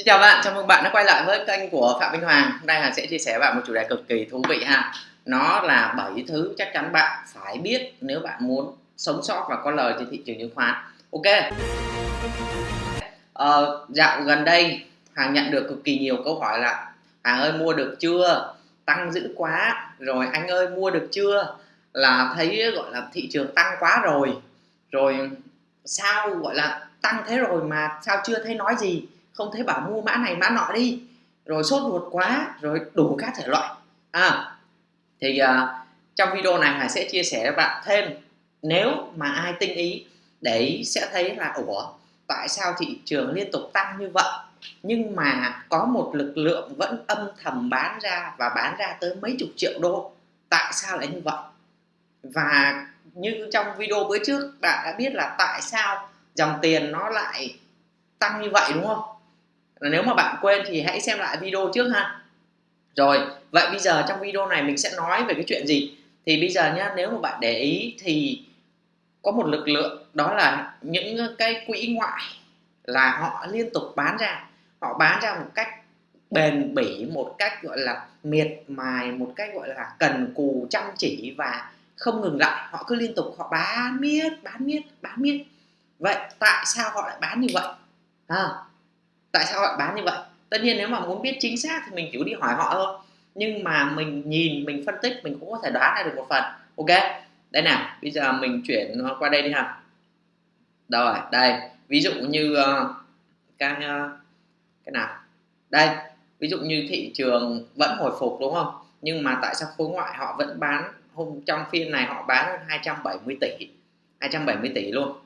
Xin chào bạn, chào mừng bạn đã quay lại với kênh của Phạm Minh Hoàng. Hôm nay Hoàng sẽ chia sẻ với bạn một chủ đề cực kỳ thú vị ha. Nó là 7 thứ chắc chắn bạn phải biết nếu bạn muốn sống sót và có lời trên thị trường chứng khoán. Ok. Ờ, dạo gần đây Hoàng nhận được cực kỳ nhiều câu hỏi là Hoàng ơi mua được chưa? Tăng dữ quá. Rồi anh ơi mua được chưa? Là thấy gọi là thị trường tăng quá rồi. Rồi sao gọi là tăng thế rồi mà sao chưa thấy nói gì? Không thấy bảo mua mã này mã nọ đi. Rồi sốt ruột quá rồi đủ các thể loại. À thì uh, trong video này Hải sẽ chia sẻ với bạn thêm. Nếu mà ai tinh ý để ý sẽ thấy là ủa tại sao thị trường liên tục tăng như vậy? Nhưng mà có một lực lượng vẫn âm thầm bán ra và bán ra tới mấy chục triệu đô. Tại sao lại như vậy? Và như trong video bữa trước bạn đã biết là tại sao dòng tiền nó lại tăng như vậy đúng không? Nếu mà bạn quên thì hãy xem lại video trước ha. Rồi vậy bây giờ trong video này mình sẽ nói về cái chuyện gì? Thì bây giờ nhá nếu mà bạn để ý thì có một lực lượng đó là những cái quỹ ngoại là họ liên tục bán ra. Họ bán ra một cách bền bỉ một cách gọi là miệt mài một cách gọi là cần cù chăm chỉ và không ngừng lại. Họ cứ liên tục họ bán miết bán miết bán miết. Vậy tại sao họ lại bán như vậy? À, tại sao họ bán như vậy? Tất nhiên nếu mà muốn biết chính xác thì mình chỉ đi hỏi họ thôi. Nhưng mà mình nhìn mình phân tích mình cũng có thể đoán ra được một phần. Ok đây nào bây giờ mình chuyển qua đây đi ha. Rồi đây ví dụ như uh, cái uh, cái nào? Đây ví dụ như thị trường vẫn hồi phục đúng không? Nhưng mà tại sao khối ngoại họ vẫn bán hôm trong phiên này họ bán hơn 270 tỷ 270 tỷ luôn.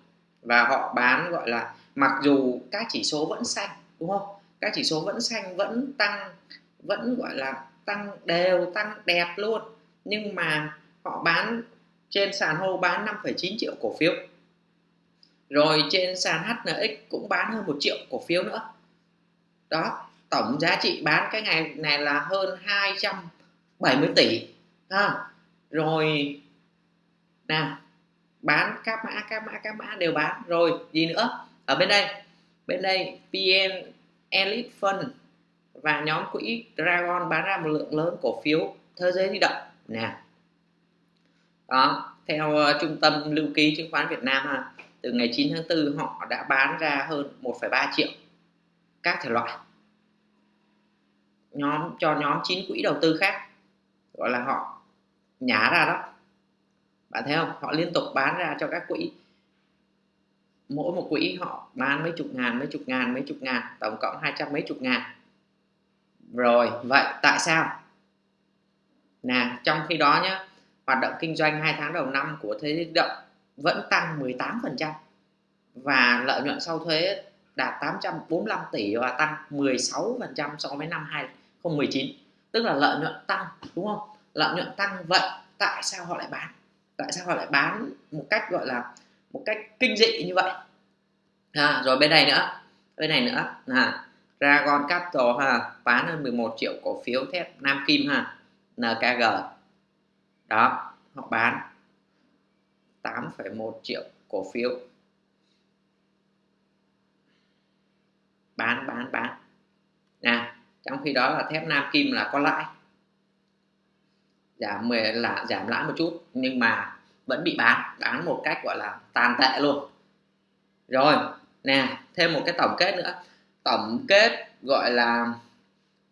Và họ bán gọi là mặc dù các chỉ số vẫn xanh đúng không? Các chỉ số vẫn xanh vẫn tăng vẫn gọi là tăng đều tăng đẹp luôn. Nhưng mà họ bán trên sàn hô bán 5,9 triệu cổ phiếu. Rồi trên sàn HNX cũng bán hơn một triệu cổ phiếu nữa. Đó tổng giá trị bán cái ngày này là hơn 270 tỷ ha. Rồi nào bán các mã các mã các mã đều bán. Rồi gì nữa? Ở bên đây bên đây PN Elite Fund và nhóm quỹ Dragon bán ra một lượng lớn cổ phiếu thế giới di động. Nè. Đó theo uh, trung tâm lưu ký chứng khoán Việt Nam ha, từ ngày 9 tháng 4 họ đã bán ra hơn 1,3 triệu các thể loại. Nhóm cho nhóm 9 quỹ đầu tư khác gọi là họ nhả ra đó. Bạn thấy không? Họ liên tục bán ra cho các quỹ mỗi một quỹ họ bán mấy chục ngàn, mấy chục ngàn, mấy chục ngàn, tổng cộng hai trăm mấy chục ngàn. Rồi, vậy tại sao? Nè, trong khi đó nhé hoạt động kinh doanh hai tháng đầu năm của thế giới động vẫn tăng 18% và lợi nhuận sau thuế đạt 845 tỷ và tăng 16% so với năm 2019 tức là lợi nhuận tăng, đúng không? Lợi nhuận tăng, vậy tại sao họ lại bán? Tại sao họ lại bán một cách gọi là một cách kinh dị như vậy. À, rồi bên này nữa bên này nữa là Dragon Capital ha bán hơn 11 triệu cổ phiếu thép Nam Kim ha NKG đó họ bán 8,1 triệu cổ phiếu. Bán bán bán. Nè trong khi đó là thép Nam Kim là có lãi. Giảm 10 là giảm lãi một chút nhưng mà vẫn bị bán bán một cách, gọi là, tàn tệ luôn. Rồi, nè, thêm một cái tổng kết nữa. Tổng kết, gọi là,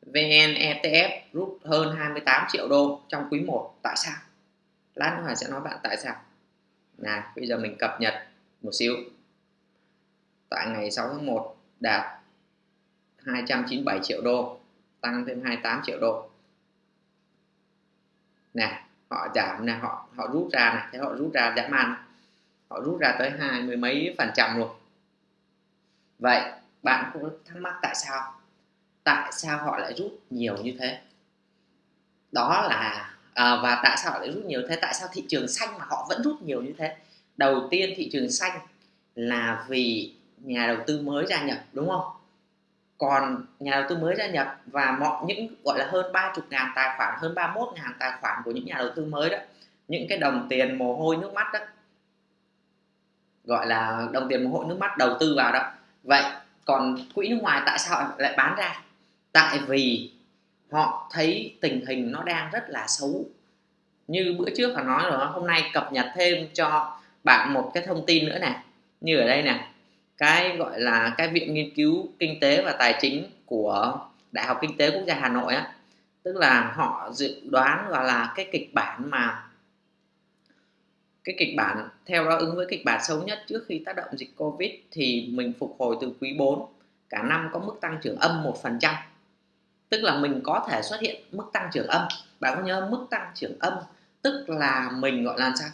VN ETF rút hơn 28 triệu đô trong quý 1 tại sao? Lát nữa sẽ nói bạn tại sao. Nè, bây giờ mình cập nhật một xíu. Tại ngày 6 tháng 1 đạt 297 triệu đô, tăng thêm 28 triệu đô. Nè họ giảm này họ họ rút ra này thế họ rút ra giảm ăn họ rút ra tới hai mươi mấy phần trăm luôn. Vậy bạn cũng thắc mắc tại sao? Tại sao họ lại rút nhiều như thế? Đó là à, và tại sao họ lại rút nhiều thế? Tại sao thị trường xanh mà họ vẫn rút nhiều như thế? Đầu tiên thị trường xanh là vì nhà đầu tư mới gia nhập đúng không? Còn nhà đầu tư mới gia nhập và mọi những, gọi là, hơn 30 ngàn tài khoản, hơn 31 ngàn tài khoản của những nhà đầu tư mới đó, những cái đồng tiền mồ hôi nước mắt đó, gọi là đồng tiền mồ hôi nước mắt đầu tư vào đó. Vậy còn quỹ nước ngoài tại sao lại bán ra? Tại vì họ thấy tình hình nó đang rất là xấu. Như bữa trước họ nói rồi, hôm nay cập nhật thêm cho bạn một cái thông tin nữa này như ở đây nè cái, gọi là, cái viện nghiên cứu kinh tế và tài chính của đại học kinh tế quốc gia hà nội á. Tức là họ dự đoán gọi là cái kịch bản mà, cái kịch bản theo đó ứng với kịch bản xấu nhất trước khi tác động dịch covid thì mình phục hồi từ quý 4 cả năm có mức tăng trưởng âm một phần trăm. Tức là mình có thể xuất hiện mức tăng trưởng âm. Bạn có nhớ mức tăng trưởng âm? Tức là mình, gọi là sao?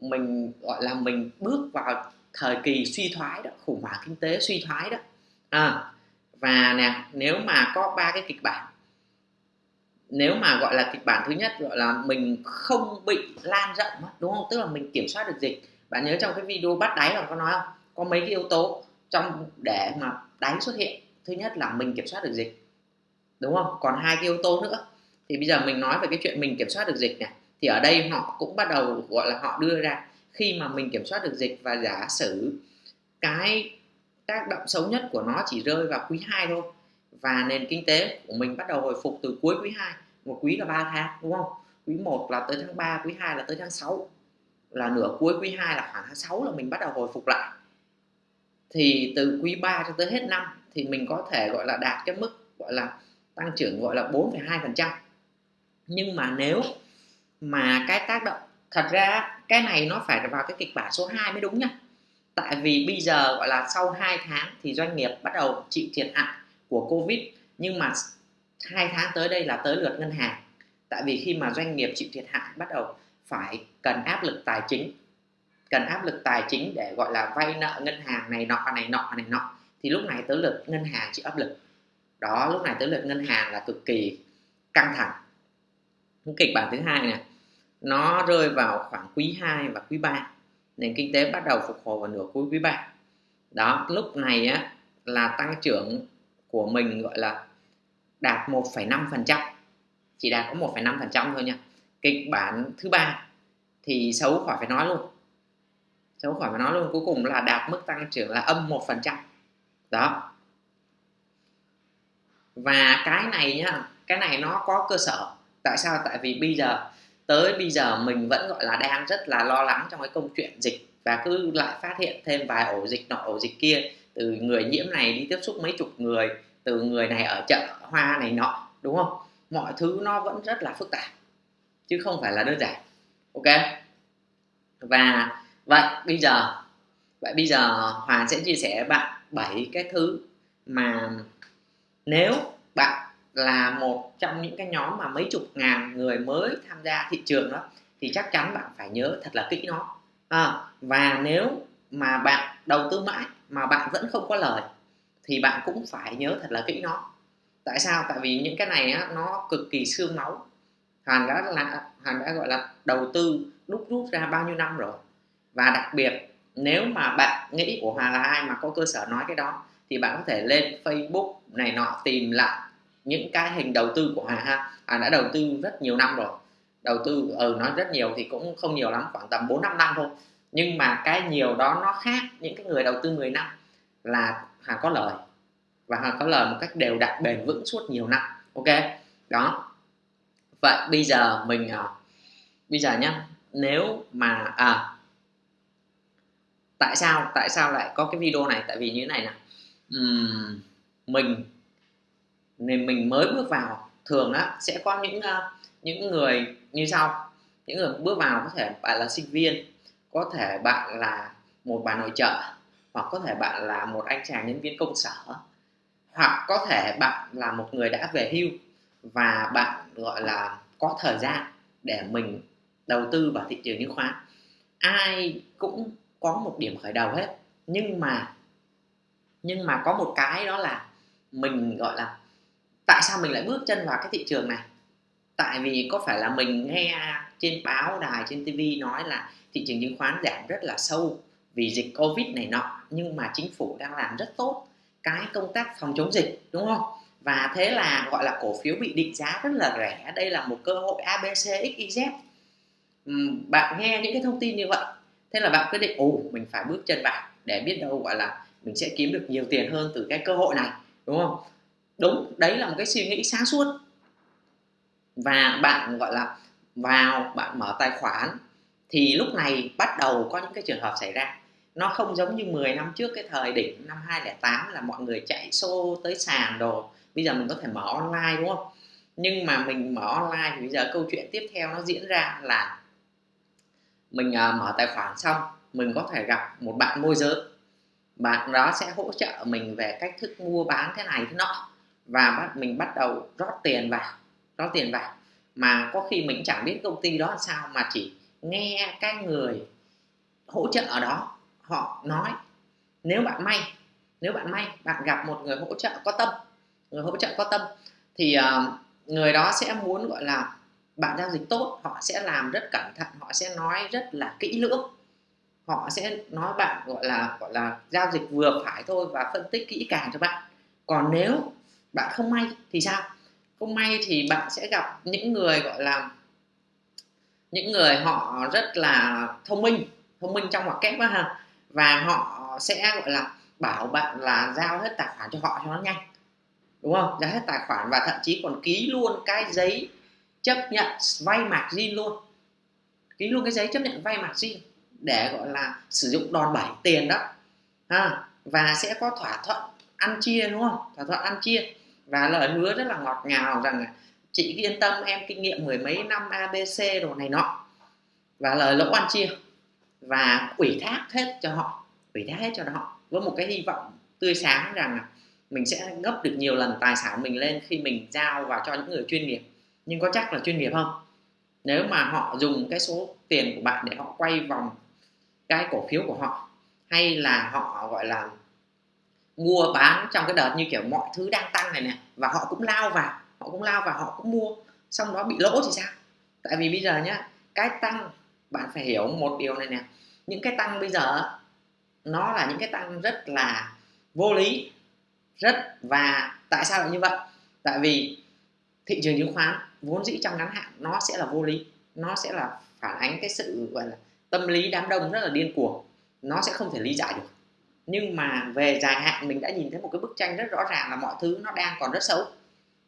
Mình, gọi là mình bước vào thời kỳ suy thoái đó khủng hoảng kinh tế suy thoái đó. À, và nè nếu mà có ba cái kịch bản nếu mà gọi là kịch bản thứ nhất gọi là mình không bị lan rộng đúng không? Tức là mình kiểm soát được dịch. Bạn nhớ trong cái video bắt đáy là có nói không? Có mấy cái yếu tố trong để mà đáy xuất hiện. Thứ nhất là mình kiểm soát được dịch đúng không? Còn hai cái yếu tố nữa. Thì bây giờ mình nói về cái chuyện mình kiểm soát được dịch này thì ở đây họ cũng bắt đầu gọi là họ đưa ra khi mà mình kiểm soát được dịch và giả sử cái tác động xấu nhất của nó chỉ rơi vào quý 2 thôi và nền kinh tế của mình bắt đầu hồi phục từ cuối quý 2 một quý là 3 tháng đúng không? Quý 1 là tới tháng 3 quý 2 là tới tháng 6 là nửa cuối quý 2 là khoảng tháng 6 là mình bắt đầu hồi phục lại. Thì từ quý 3 cho tới hết năm thì mình có thể gọi là đạt cái mức gọi là tăng trưởng gọi là 4,2 phần trăm. Nhưng mà nếu mà cái tác động thật ra cái này nó phải vào cái kịch bản số 2 mới đúng nha. Tại vì bây giờ, gọi là, sau 2 tháng thì doanh nghiệp bắt đầu chịu thiệt hại của covid, nhưng mà hai tháng tới đây là tới lượt ngân hàng. Tại vì khi mà doanh nghiệp chịu thiệt hại, bắt đầu phải cần áp lực tài chính, cần áp lực tài chính để, gọi là, vay nợ ngân hàng này nọ này nọ này nọ, thì lúc này tới lượt ngân hàng chịu áp lực. Đó, lúc này tới lượt ngân hàng là cực kỳ căng thẳng. Kịch bản thứ hai này nó rơi vào khoảng quý 2 và quý 3 nền kinh tế bắt đầu phục hồi vào nửa cuối quý 3 đó lúc này á là tăng trưởng của mình gọi là đạt 1,5% chỉ đạt có 1,5% thôi nha. Kịch bản thứ ba thì xấu khỏi phải nói luôn. Xấu khỏi phải nói luôn. Cuối cùng là đạt mức tăng trưởng là âm 1% đó. Và cái này nhá cái này nó có cơ sở. Tại sao? Tại vì bây giờ tới bây giờ mình vẫn gọi là đang rất là lo lắng trong cái câu chuyện dịch và cứ lại phát hiện thêm vài ổ dịch nọ, ổ dịch kia. Từ người nhiễm này đi tiếp xúc mấy chục người, từ người này ở chợ hoa này nọ, đúng không? Mọi thứ nó vẫn rất là phức tạp, chứ không phải là đơn giản, ok? Và vậy bây giờ, vậy bây giờ hoàng sẽ chia sẻ với bạn bảy cái thứ mà nếu bạn là một trong những cái nhóm mà mấy chục ngàn người mới tham gia thị trường đó thì chắc chắn bạn phải nhớ thật là kỹ nó. À, và nếu mà bạn đầu tư mãi mà bạn vẫn không có lời thì bạn cũng phải nhớ thật là kỹ nó. Tại sao? Tại vì những cái này á, nó cực kỳ xương máu. Hoàn đã là hoàn đã gọi là đầu tư đúc rút ra bao nhiêu năm rồi? Và đặc biệt nếu mà bạn nghĩ của Hòa là ai mà có cơ sở nói cái đó thì bạn có thể lên Facebook này nọ tìm lại những cái hình đầu tư của hà ha. Hà đã đầu tư rất nhiều năm rồi. Đầu tư ừ nói rất nhiều thì cũng không nhiều lắm khoảng tầm 4 5 năm thôi. Nhưng mà cái nhiều đó nó khác những cái người đầu tư 10 năm là Hà có lời. Và Hà có lời một cách đều đặn bền vững suốt nhiều năm. Ok? Đó. Vậy bây giờ mình à, bây giờ nhá nếu mà à tại sao tại sao lại có cái video này? Tại vì như thế này nè. Uhm, mình nên mình mới bước vào. Thường á sẽ có những uh, những người như sau. Những người bước vào có thể bạn là sinh viên có thể bạn là một bà nội trợ hoặc có thể bạn là một anh chàng nhân viên công sở hoặc có thể bạn là một người đã về hưu và bạn gọi là có thời gian để mình đầu tư vào thị trường chứng khoán. Ai cũng có một điểm khởi đầu hết nhưng mà nhưng mà có một cái đó là mình gọi là tại sao mình lại bước chân vào cái thị trường này? Tại vì có phải là mình nghe trên báo đài, trên tv nói là thị trường chứng khoán giảm rất là sâu vì dịch covid này nọ, nhưng mà chính phủ đang làm rất tốt cái công tác phòng chống dịch, đúng không? Và thế là gọi là cổ phiếu bị định giá rất là rẻ. Đây là một cơ hội abc xyz bạn nghe những cái thông tin như vậy, thế là bạn quyết định, ồ, mình phải bước chân vào để biết đâu, gọi là mình sẽ kiếm được nhiều tiền hơn từ cái cơ hội này, đúng không? Đúng đấy là một cái suy nghĩ sáng suốt. Và bạn gọi là vào bạn mở tài khoản thì lúc này bắt đầu có những cái trường hợp xảy ra. Nó không giống như 10 năm trước cái thời đỉnh năm 2008 là mọi người chạy xô tới sàn đồ. Bây giờ mình có thể mở online đúng không? Nhưng mà mình mở online thì bây giờ câu chuyện tiếp theo nó diễn ra là mình uh, mở tài khoản xong mình có thể gặp một bạn môi giới. Bạn đó sẽ hỗ trợ mình về cách thức mua bán thế này thế nọ và bắt mình bắt đầu rót tiền vào rót tiền vào. Mà có khi mình chẳng biết công ty đó là sao mà chỉ nghe các người hỗ trợ ở đó họ nói nếu bạn may nếu bạn may bạn gặp một người hỗ trợ có tâm người hỗ trợ có tâm thì uh, người đó sẽ muốn gọi là bạn giao dịch tốt họ sẽ làm rất cẩn thận họ sẽ nói rất là kỹ lưỡng. Họ sẽ nói bạn gọi là gọi là giao dịch vừa phải thôi và phân tích kỹ càng cho bạn. Còn nếu bạn không may thì sao? Không may thì bạn sẽ gặp những người, gọi là, những người họ rất là thông minh thông minh trong hoặc kép đó ha. Và họ sẽ, gọi là, bảo bạn là giao hết tài khoản cho họ cho nó nhanh, đúng không? Giao hết tài khoản và thậm chí còn ký luôn cái giấy chấp nhận vay margin luôn. Ký luôn cái giấy chấp nhận vay margin để, gọi là, sử dụng đòn bẩy tiền đó, ha. Và sẽ có thỏa thuận ăn chia, đúng không? Thỏa thuận ăn chia và lời hứa rất là ngọt ngào rằng chị yên tâm, em kinh nghiệm mười mấy năm abc đồ này nọ. Và lời lỗ ăn chia. Và ủy thác hết cho họ, ủy thác hết cho họ với một cái hy vọng tươi sáng rằng mình sẽ gấp được nhiều lần tài sản mình lên khi mình giao vào cho những người chuyên nghiệp. Nhưng có chắc là chuyên nghiệp không? Nếu mà họ dùng cái số tiền của bạn để họ quay vòng cái cổ phiếu của họ, hay là họ, gọi là mua bán trong cái đợt như kiểu mọi thứ đang tăng này nè, và họ cũng lao vào, họ cũng lao vào, họ cũng mua, xong đó bị lỗ thì sao? Tại vì bây giờ nhá, cái tăng, bạn phải hiểu một điều này nè, những cái tăng bây giờ nó là những cái tăng rất là vô lý, rất, và tại sao lại như vậy? Tại vì thị trường chứng khoán vốn dĩ trong ngắn hạn nó sẽ là vô lý, nó sẽ là phản ánh cái sự, gọi là, tâm lý đám đông rất là điên cuồng, nó sẽ không thể lý giải được nhưng mà về dài hạn mình đã nhìn thấy một cái bức tranh rất rõ ràng là mọi thứ nó đang còn rất xấu.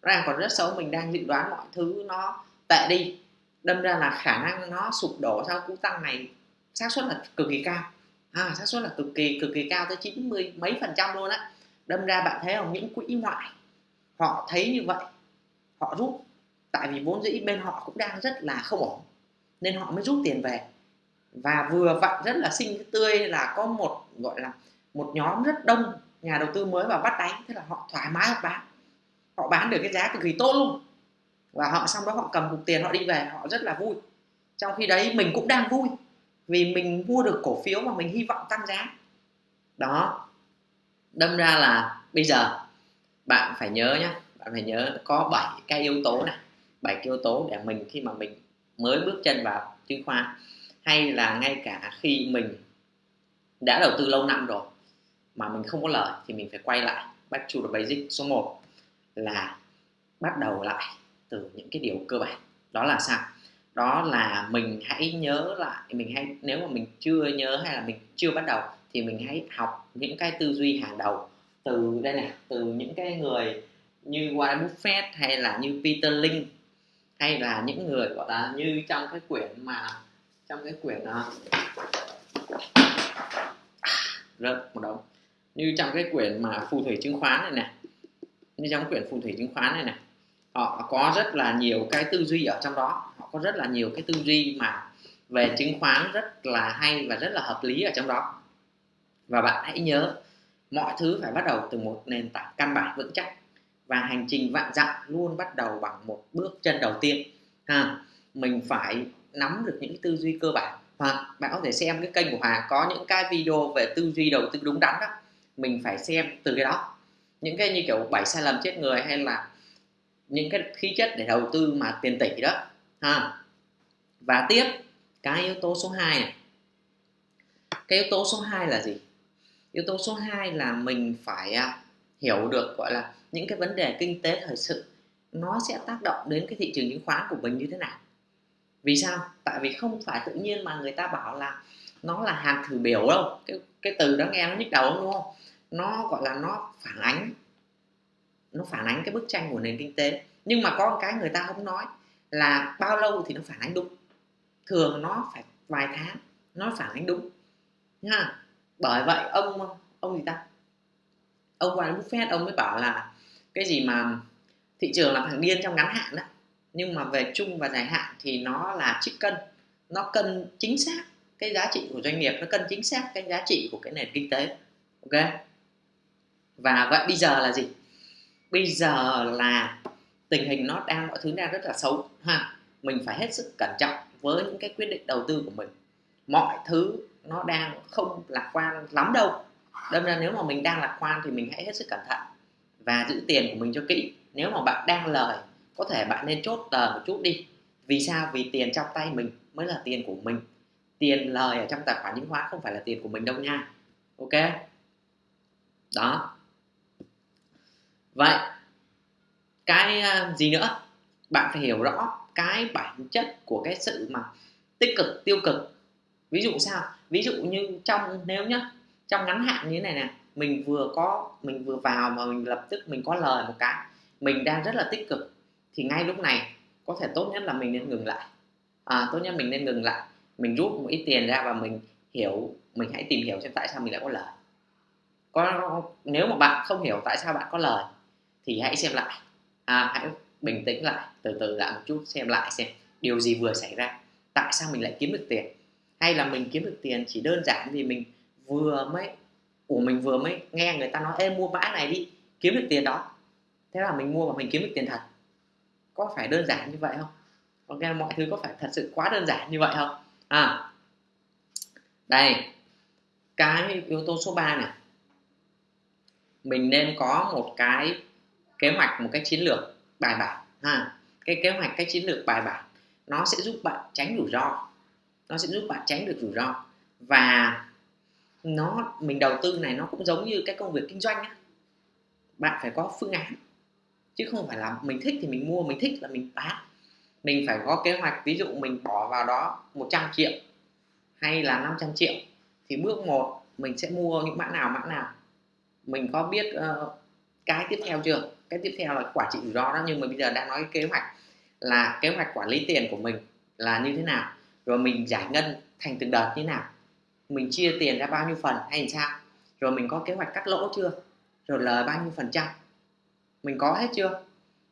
Đang còn rất xấu mình đang dự đoán mọi thứ nó tệ đi. Đâm ra là khả năng nó sụp đổ sau cú tăng này xác suất là cực kỳ cao. À, xác suất là cực kỳ cực kỳ cao tới 90 mấy phần trăm luôn á. Đâm ra bạn thấy không? Những quỹ ngoại họ thấy như vậy họ rút. Tại vì vốn dĩ bên họ cũng đang rất là không ổn nên họ mới rút tiền về. Và vừa vặn rất là xinh tươi là có một gọi là một nhóm rất đông nhà đầu tư mới vào bắt đánh, thế là họ thoải mái họ bán. Họ bán được cái giá cực kỳ tốt luôn. Và họ, xong đó họ cầm cục tiền họ đi về, họ rất là vui. Trong khi đấy mình cũng đang vui, vì mình mua được cổ phiếu mà mình hy vọng tăng giá. Đó. Đâm ra là bây giờ, bạn phải nhớ nhé bạn phải nhớ có 7 cái yếu tố này. 7 cái yếu tố để mình, khi mà mình mới bước chân vào chứng khoán, hay là ngay cả khi mình đã đầu tư lâu năm rồi mà mình không có lời thì mình phải quay lại back to the basic số 1 là bắt đầu lại từ những cái điều cơ bản. Đó là sao? Đó là mình hãy nhớ lại mình hãy nếu mà mình chưa nhớ hay là mình chưa bắt đầu thì mình hãy học những cái tư duy hàng đầu từ đây này từ những cái người như Warren Buffett hay là như Peter Lynch hay là những người gọi là như trong cái quyển mà trong cái quyển uh, rớt một đống như trong cái quyển mà phù thủy chứng khoán này này như trong quyển phù thủy chứng khoán này này họ có rất là nhiều cái tư duy ở trong đó. Họ có rất là nhiều cái tư duy mà về chứng khoán rất là hay và rất là hợp lý ở trong đó. Và bạn hãy nhớ, mọi thứ phải bắt đầu từ một nền tảng căn bản vững chắc và hành trình vạn dặm luôn bắt đầu bằng một bước chân đầu tiên. Ha, mình phải nắm được những tư duy cơ bản. Hoặc bạn có thể xem cái kênh của Hoàng có những cái video về tư duy đầu tư đúng đắn đó mình phải xem từ cái đó. Những cái như kiểu bảy sai lầm chết người hay là những cái khí chất để đầu tư mà tiền tỷ đó, ha. Và tiếp, cái yếu tố số 2 này. Cái yếu tố số 2 là gì? Yếu tố số 2 là mình phải à, hiểu được, gọi là, những cái vấn đề kinh tế thời sự, nó sẽ tác động đến cái thị trường chứng khoán của mình như thế nào. Vì sao? Tại vì không phải tự nhiên mà người ta bảo là nó là hàng thử biểu đâu. Cái cái từ đó nghe nó nhức đầu đúng không? Nó, gọi là, nó phản ánh, nó phản ánh cái bức tranh của nền kinh tế. Nhưng mà có một cái người ta không nói là bao lâu thì nó phản ánh đúng. Thường nó phải vài tháng, nó phản ánh đúng. Nha bởi vậy ông ông gì ta? Ông Warren Buffett, ông mới bảo là cái gì mà thị trường là thằng điên trong ngắn hạn đó. Nhưng mà về chung và dài hạn thì nó là trích cân. Nó cân chính xác cái giá trị của doanh nghiệp, nó cân chính xác cái giá trị của cái nền kinh tế. Ok? Và vậy bây giờ là gì? Bây giờ là tình hình nó đang mọi thứ đang rất là xấu, ha. Mình phải hết sức cẩn trọng với những cái quyết định đầu tư của mình. Mọi thứ nó đang không lạc quan lắm đâu. Đâm ra nếu mà mình đang lạc quan thì mình hãy hết sức cẩn thận và giữ tiền của mình cho kỹ. Nếu mà bạn đang lời, có thể bạn nên chốt tờ một chút đi. Vì sao? Vì tiền trong tay mình mới là tiền của mình. Tiền lời ở trong tài khoản chứng khoán không phải là tiền của mình đâu nha. Ok? Đó vậy cái à, gì nữa? Bạn phải hiểu rõ cái bản chất của cái sự mà tích cực tiêu cực. Ví dụ sao? Ví dụ như trong nếu nhá trong ngắn hạn như thế này nè mình vừa có mình vừa vào mà mình lập tức mình có lời một cái mình đang rất là tích cực thì ngay lúc này có thể tốt nhất là mình nên ngừng lại. À, tốt nhất mình nên ngừng lại mình rút một ít tiền ra và mình hiểu mình hãy tìm hiểu xem tại sao mình lại có lời. Có nếu mà bạn không hiểu tại sao bạn có lời thì hãy xem lại. À, hãy bình tĩnh lại từ từ lại một chút xem lại xem điều gì vừa xảy ra. Tại sao mình lại kiếm được tiền? Hay là mình kiếm được tiền chỉ đơn giản vì mình vừa mới của mình vừa mới nghe người ta nói em mua mã này đi kiếm được tiền đó. Thế là mình mua và mình kiếm được tiền thật. Có phải đơn giản như vậy không? Ok mọi thứ có phải thật sự quá đơn giản như vậy không? À đây cái yếu tố số 3 này. Mình nên có một cái kế hoạch một cách chiến lược bài bản ha. Cái kế hoạch cách chiến lược bài bản nó sẽ giúp bạn tránh rủi ro. Nó sẽ giúp bạn tránh được rủi ro. Và nó mình đầu tư này nó cũng giống như cái công việc kinh doanh á. Bạn phải có phương án chứ không phải là mình thích thì mình mua mình thích là mình bán. Mình phải có kế hoạch ví dụ mình bỏ vào đó 100 triệu hay là 500 triệu thì bước một mình sẽ mua những mã nào mã nào. Mình có biết uh, cái tiếp theo chưa? Cái tiếp theo là quản trị rủi ro đó, nhưng mà bây giờ đang nói cái kế hoạch là kế hoạch quản lý tiền của mình là như thế nào, rồi mình giải ngân thành từng đợt như thế nào, mình chia tiền ra bao nhiêu phần hay làm sao, rồi mình có kế hoạch cắt lỗ chưa, rồi lời bao nhiêu phần trăm, mình có hết chưa?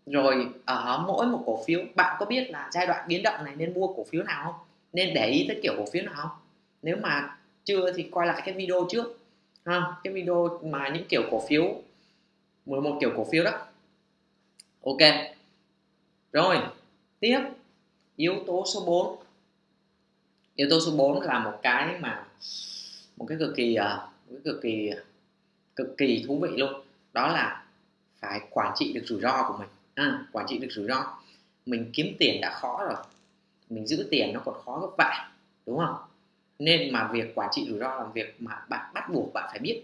Rồi ở mỗi một cổ phiếu, bạn có biết là giai đoạn biến động này nên mua cổ phiếu nào không? Nên để ý tới kiểu cổ phiếu nào không? Nếu mà chưa thì coi lại cái video trước, ha, cái video mà những kiểu cổ phiếu 11 kiểu cổ phiếu đó ok. Rồi tiếp. Yếu tố số 4 yếu tố số 4 là một cái mà một cái cực kỳ à, một cái cực kỳ cực kỳ thú vị luôn. Đó là phải quản trị được rủi ro của mình. À, quản trị được rủi ro. Mình kiếm tiền đã khó rồi. Mình giữ tiền nó còn khó gấp vạn đúng không? Nên mà việc quản trị rủi ro là việc mà bạn bắt buộc bạn phải biết.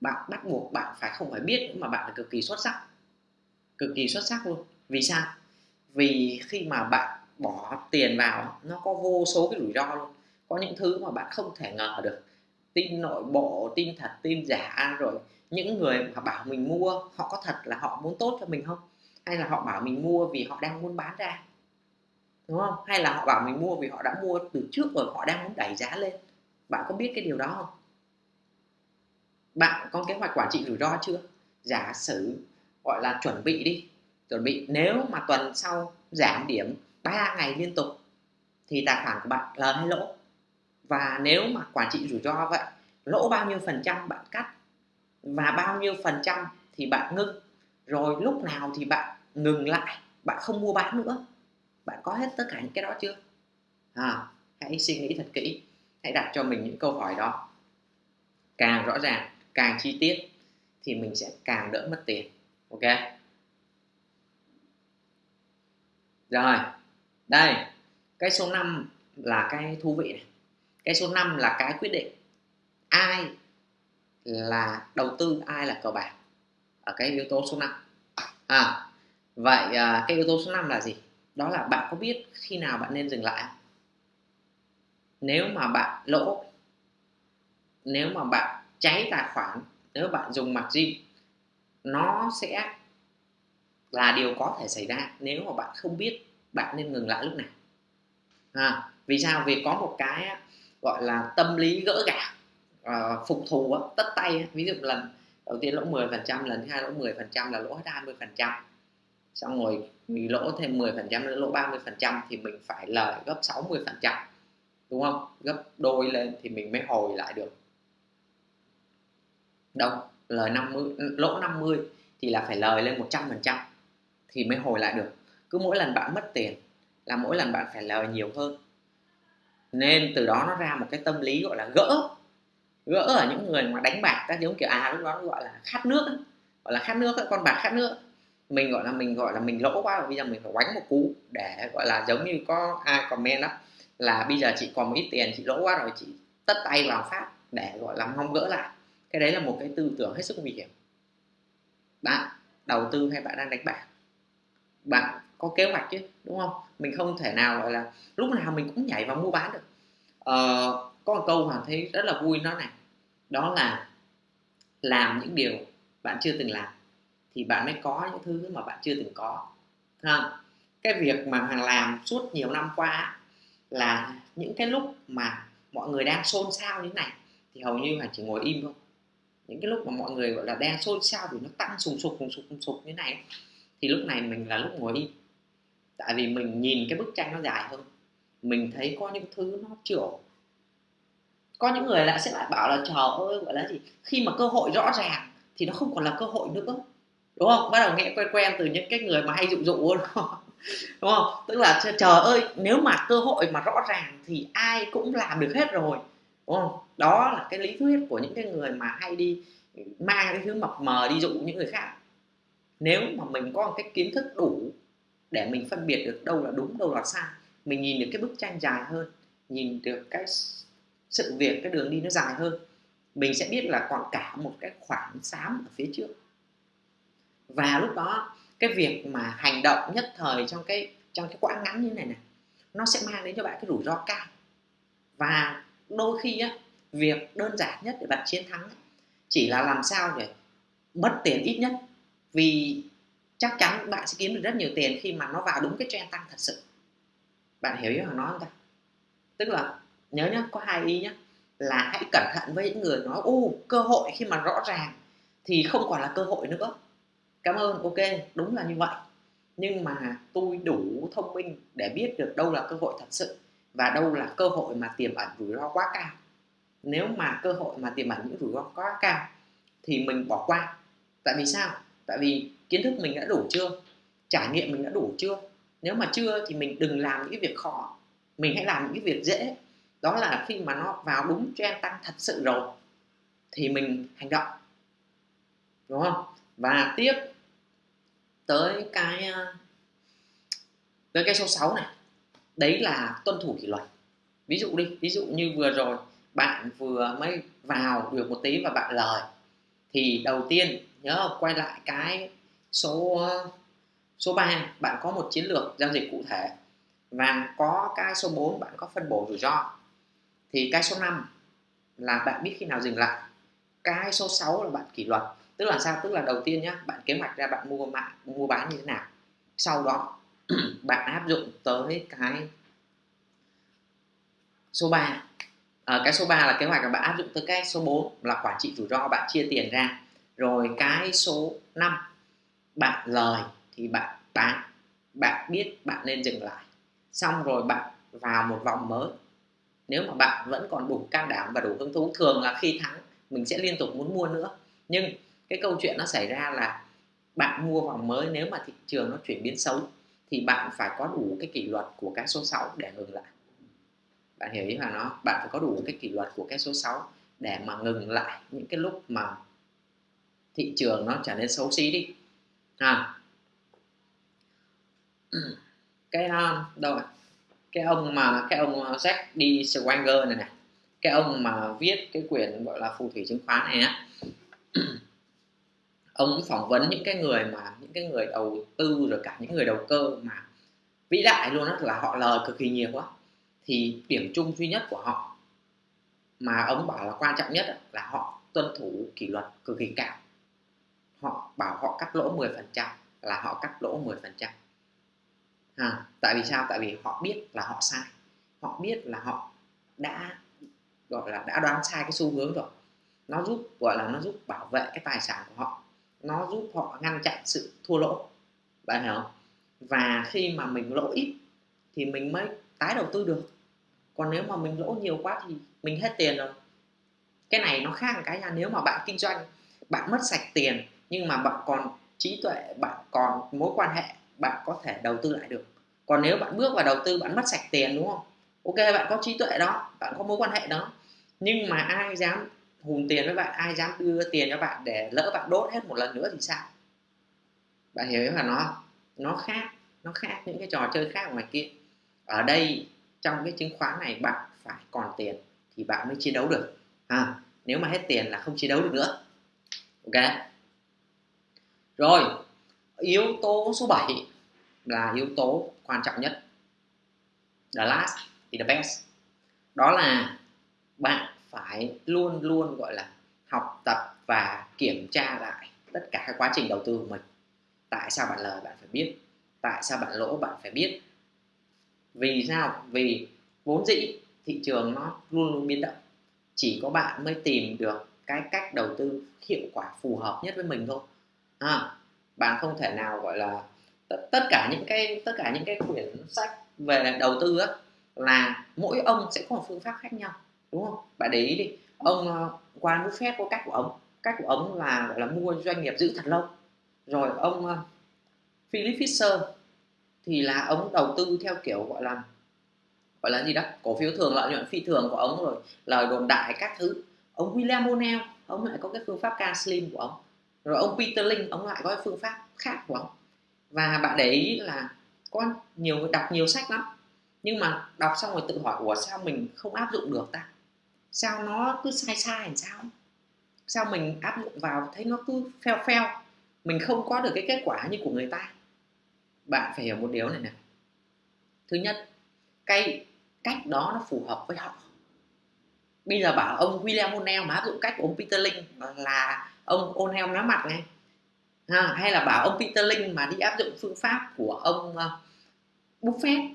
Bạn bắt buộc bạn phải không phải biết mà bạn là cực kỳ xuất sắc cực kỳ xuất sắc luôn. Vì sao? Vì khi mà bạn bỏ tiền vào, nó có vô số cái rủi ro luôn. Có những thứ mà bạn không thể ngờ được. Tin nội bộ, tin thật, tin giả, rồi những người mà bảo mình mua, họ có thật là họ muốn tốt cho mình không? Hay là họ bảo mình mua vì họ đang muốn bán ra? Đúng không? Hay là họ bảo mình mua vì họ đã mua từ trước rồi, họ đang muốn đẩy giá lên? Bạn có biết cái điều đó không? Bạn có kế hoạch quản trị rủi ro chưa? Giả sử gọi là chuẩn bị đi. Chuẩn bị nếu mà tuần sau giảm điểm 3 ngày liên tục thì tài khoản của bạn lời hay lỗ. Và nếu mà quản trị rủi ro vậy lỗ bao nhiêu phần trăm bạn cắt và bao nhiêu phần trăm thì bạn ngưng. Rồi lúc nào thì bạn ngừng lại bạn không mua bán nữa. Bạn có hết tất cả những cái đó chưa? À, hãy suy nghĩ thật kỹ. Hãy đặt cho mình những câu hỏi đó. Càng rõ ràng càng chi tiết thì mình sẽ càng đỡ mất tiền ok. Rồi. Đây. Cái số 5 là cái thú vị này. Cái số 5 là cái quyết định ai là đầu tư, ai là cờ bạc ở cái yếu tố số 5 à vậy à, cái yếu tố số 5 là gì? Đó là bạn có biết khi nào bạn nên dừng lại nếu mà bạn lỗ, nếu mà bạn cháy tài khoản, nếu bạn dùng margin nó sẽ là điều có thể xảy ra nếu mà bạn không biết bạn nên ngừng lại lúc nào. À, vì sao? Vì có một cái gọi là tâm lý gỡ gạc uh, phục thù tất tay ví dụ lần đầu tiên lỗ 10 phần trăm lần thứ hai lỗ 10 phần trăm là lỗ hết 20 phần trăm. Xong rồi mình lỗ thêm 10 phần trăm nữa lỗ 30 phần trăm thì mình phải lời gấp 60 phần trăm đúng không? Gấp đôi lên thì mình mới hồi lại được. Đâu? Lời 50 lỗ 50 thì là phải lời lên 100 phần trăm thì mới hồi lại được. Cứ mỗi lần bạn mất tiền là mỗi lần bạn phải lời nhiều hơn. Nên từ đó nó ra một cái tâm lý gọi là gỡ gỡ ở những người mà đánh bạc các giống kiểu à lúc đó nó gọi là khát nước ấy. gọi là khát nước ấy, con bạc khát nước mình gọi là mình gọi là mình lỗ quá rồi bây giờ mình phải quánh một cú để gọi là giống như có ai comment đó là bây giờ chị còn một ít tiền chị lỗ quá rồi chị tất tay vào phát để gọi là mong gỡ lại cái đấy là một cái tư tưởng hết sức nguy hiểm. Bạn đầu tư hay bạn đang đánh bạc? Bạn có kế hoạch chứ đúng không? Mình không thể nào gọi là lúc nào mình cũng nhảy vào mua bán được. Ờ, có một câu mà thấy rất là vui nó này. Đó là làm những điều bạn chưa từng làm thì bạn mới có những thứ mà bạn chưa từng có. Ha cái việc mà hàng làm suốt nhiều năm qua là những cái lúc mà mọi người đang xôn xao như thế này thì hầu như là chỉ ngồi im thôi những cái lúc mà mọi người, gọi là đang xôn xao vì nó tăng sùng sục sùng sục sùng sục như này. Thì lúc này mình là lúc ngồi im tại vì mình nhìn cái bức tranh nó dài hơn. Mình thấy có những thứ nó chưa có những người lại sẽ lại bảo là, trời ơi, gọi là gì? Khi mà cơ hội rõ ràng thì nó không còn là cơ hội nữa. Đúng không? Bắt đầu nghe quen quen từ những cái người mà hay dụ dụ đúng không? Đúng không? Tức là, trời ơi, nếu mà cơ hội mà rõ ràng thì ai cũng làm được hết rồi đúng không? Đó là cái lý thuyết của những cái người mà hay đi mang cái thứ mập mờ đi dụ những người khác. Nếu mà mình có một cái kiến thức đủ để mình phân biệt được đâu là đúng, đâu là sai, mình nhìn được cái bức tranh dài hơn, nhìn được cái sự việc, cái đường đi nó dài hơn, mình sẽ biết là còn cả một cái khoảng xám ở phía trước. Và lúc đó, cái việc mà hành động nhất thời trong cái trong cái quãng ngắn như này này nó sẽ mang đến cho bạn cái rủi ro cao. Và đôi khi á, việc đơn giản nhất để bạn chiến thắng chỉ là làm sao để mất tiền ít nhất. Vì chắc chắn bạn sẽ kiếm được rất nhiều tiền khi mà nó vào đúng cái trend tăng thật sự. Bạn hiểu ý hoàng nói không ta? Tức là, nhớ nhá, có hai ý nhá. Là hãy cẩn thận với những người nói, ô, cơ hội khi mà rõ ràng thì không còn là cơ hội nữa. Cảm ơn, ok, đúng là như vậy. Nhưng mà tôi đủ thông minh để biết được đâu là cơ hội thật sự và đâu là cơ hội mà tiềm ẩn rủi ro quá cao? Nếu mà cơ hội mà tiềm ẩn những rủi ro quá cao thì mình bỏ qua. Tại vì sao? Tại vì kiến thức mình đã đủ chưa? Trải nghiệm mình đã đủ chưa? Nếu mà chưa thì mình đừng làm những việc khó. Mình hãy làm những việc dễ. Đó là khi mà nó vào đúng trend tăng thật sự rồi, thì mình hành động. Đúng không? Và tiếp tới cái ờ, tới cái số 6 này đấy là tuân thủ kỷ luật. Ví dụ đi, ví dụ như vừa rồi, bạn vừa mới vào được một tí và bạn lời, thì đầu tiên nhớ quay lại cái số số 3 bạn có một chiến lược giao dịch cụ thể và có cái số 4 bạn có phân bổ rủi ro. Thì cái số 5 là bạn biết khi nào dừng lại. Cái số 6 là bạn kỷ luật. Tức là sao? Tức là đầu tiên nhá, bạn kế hoạch ra bạn mua mạng, mua bán như thế nào. Sau đó bạn áp dụng tới cái số 3 à, ờ, cái số 3 là kế hoạch là bạn áp dụng tới cái số 4 là quản trị rủi ro bạn chia tiền ra. Rồi cái số 5 bạn lời thì bạn bán bạn biết bạn nên dừng lại. Xong rồi bạn vào một vòng mới. Nếu mà bạn vẫn còn đủ can đảm và đủ hứng thú thường là khi thắng mình sẽ liên tục muốn mua nữa. Nhưng cái câu chuyện nó xảy ra là bạn mua vòng mới nếu mà thị trường nó chuyển biến xấu thì bạn phải có đủ cái kỷ luật của cái số 6 để ngừng lại. Bạn hiểu ý mà nó bạn phải có đủ cái kỷ luật của cái số 6 để mà ngừng lại những cái lúc mà thị trường nó trở nên xấu xí đi. À cái um, đâu rồi? cái ông mà, cái ông uh, Jack D. Swanger này này. Cái ông mà viết cái quyển gọi là phù thủy chứng khoán này á. ông phỏng vấn những cái người mà những cái người đầu tư rồi cả những người đầu cơ mà vĩ đại luôn á là họ lời cực kỳ nhiều quá thì điểm chung duy nhất của họ mà ông bảo là quan trọng nhất là họ tuân thủ kỷ luật cực kỳ cao. Họ bảo họ cắt lỗ 10% là họ cắt lỗ 10% à, tại vì sao? Tại vì họ biết là họ sai. Họ biết là họ đã gọi là đã đoán sai cái xu hướng rồi. Nó giúp gọi là nó giúp bảo vệ cái tài sản của họ nó giúp họ ngăn chặn sự thua lỗ, bạn hiểu không? Và khi mà mình lỗ ít thì mình mới tái đầu tư được. Còn nếu mà mình lỗ nhiều quá thì mình hết tiền rồi. Cái này nó khác một cái là nếu mà bạn kinh doanh, bạn mất sạch tiền nhưng mà bạn còn trí tuệ, bạn còn mối quan hệ, bạn có thể đầu tư lại được. Còn nếu bạn bước vào đầu tư, bạn mất sạch tiền, đúng không? Ok, bạn có trí tuệ đó, bạn có mối quan hệ đó, nhưng mà ai dám hùn tiền với bạn ai dám đưa tiền cho bạn để lỡ bạn đốt hết một lần nữa thì sao? Bạn hiểu là nó nó khác nó khác những cái trò chơi khác ngoài kia. Ở đây trong cái chứng khoán này bạn phải còn tiền thì bạn mới chiến đấu được. À, nếu mà hết tiền là không chiến đấu được nữa. Ok? Rồi yếu tố số 7 là yếu tố quan trọng nhất. The last thì the best. Đó là bạn phải luôn luôn gọi là học tập và kiểm tra lại tất cả các quá trình đầu tư của mình. Tại sao bạn lời bạn phải biết? Tại sao bạn lỗ bạn phải biết? Vì sao? Vì vốn dĩ thị trường nó luôn luôn biến động. Chỉ có bạn mới tìm được cái cách đầu tư hiệu quả phù hợp nhất với mình thôi. À, bạn không thể nào gọi là tất cả những cái tất cả những cái quyển sách về đầu tư á là mỗi ông sẽ có một phương pháp khác nhau đúng không? Bạn để ý đi. Ông uh, Warren Buffett có cách của ông. Cách của ông là gọi là mua doanh nghiệp giữ thật lâu. Rồi ông uh, Philip Fisher thì là ông đầu tư theo kiểu gọi là gọi là gì đó cổ phiếu thường lợi nhuận phi thường của ông rồi lời đồn đại các thứ. Ông William O'Neill ông lại có cái phương pháp ca slim của ông. Rồi ông Peter Lynch ông lại có cái phương pháp khác của ông. Và bạn để ý là có nhiều người đọc nhiều sách lắm. Nhưng mà đọc xong rồi tự hỏi ủa sao mình không áp dụng được ta? Sao nó cứ sai sai làm sao? Sao mình áp dụng vào thấy nó cứ phèo phèo mình không có được cái kết quả như của người ta. Bạn phải hiểu một điều này này. Thứ nhất cái cách đó nó phù hợp với họ. Bây giờ bảo ông William O'Neill mà áp dụng cách của ông Peter Link là ông O'Neill méo mặt ngay ha, hay là bảo ông Peter Link mà đi áp dụng phương pháp của ông ờ, Buffett.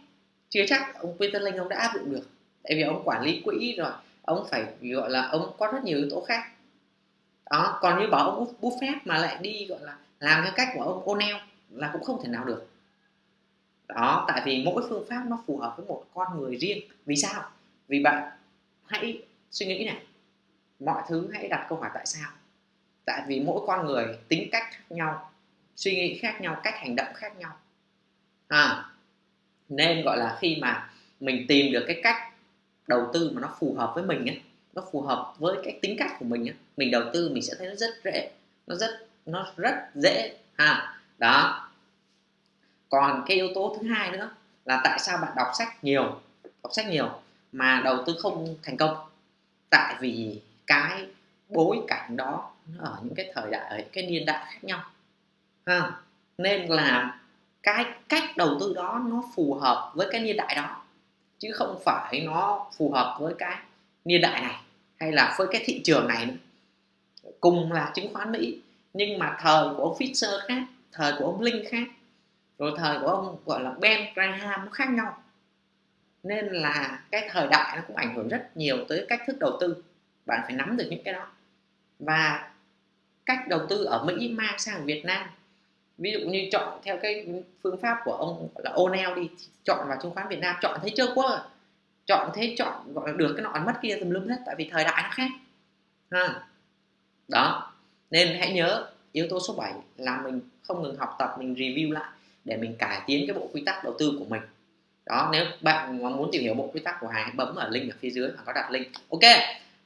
Chưa chắc ông Peter Link ông đã áp dụng được. Tại vì ông quản lý quỹ rồi ông phải gọi là ông có rất nhiều yếu tố khác. Đó còn như bảo ông Buffett mà lại đi gọi là làm theo cách của ông O'Neill là cũng không thể nào được. Đó tại vì mỗi phương pháp nó phù hợp với một con người riêng. Vì sao? Vì bạn hãy suy nghĩ này. Mọi thứ hãy đặt câu hỏi tại sao. Tại vì mỗi con người tính cách khác nhau suy nghĩ khác nhau cách hành động khác nhau. À, nên gọi là khi mà mình tìm được cái cách đầu tư mà nó phù hợp với mình ấy, nó phù hợp với cái tính cách của mình ấy, mình đầu tư mình sẽ thấy nó rất dễ nó rất nó rất dễ ha. Đó. Còn cái yếu tố thứ hai nữa là tại sao bạn đọc sách nhiều đọc sách nhiều mà đầu tư không thành công? Tại vì cái bối cảnh đó nó ở những cái thời đại ở cái niên đại khác nhau ha. Nên là cái cách đầu tư đó nó phù hợp với cái niên đại đó chứ không phải nó phù hợp với cái niên đại này hay là với cái thị trường này nữa. Cùng là chứng khoán mỹ, nhưng mà thời của ông Fisher khác, thời của ông Linh khác, rồi thời của ông gọi là Ben Graham nó khác nhau. Nên là cái thời đại nó cũng ảnh hưởng rất nhiều tới cách thức đầu tư. Bạn phải nắm được những cái đó. Và cách đầu tư ở Mỹ mang sang Việt Nam ví dụ như chọn theo cái phương pháp của ông là O'Neill đi, chọn vào chứng khoán Việt Nam, chọn thấy chưa quá chọn thế, chọn, gọi là được cái nọ mất kia tùm lum hết, tại vì thời đại nó khác. Ha. Đó. Nên hãy nhớ yếu tố số 7 là mình không ngừng học tập, mình review lại để mình cải tiến cái bộ quy tắc đầu tư của mình. Đó, nếu bạn muốn tìm hiểu bộ quy tắc của Hà, hãy bấm ở link ở phía dưới và có đặt link. Ok,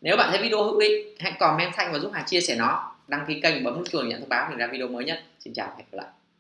nếu bạn thấy video hữu ích, hãy comment xanh và giúp Hà chia sẻ nó đăng ký kênh bấm nút chuông nhận thông báo mình ra video mới nhất. Xin chào và hẹn gặp lại.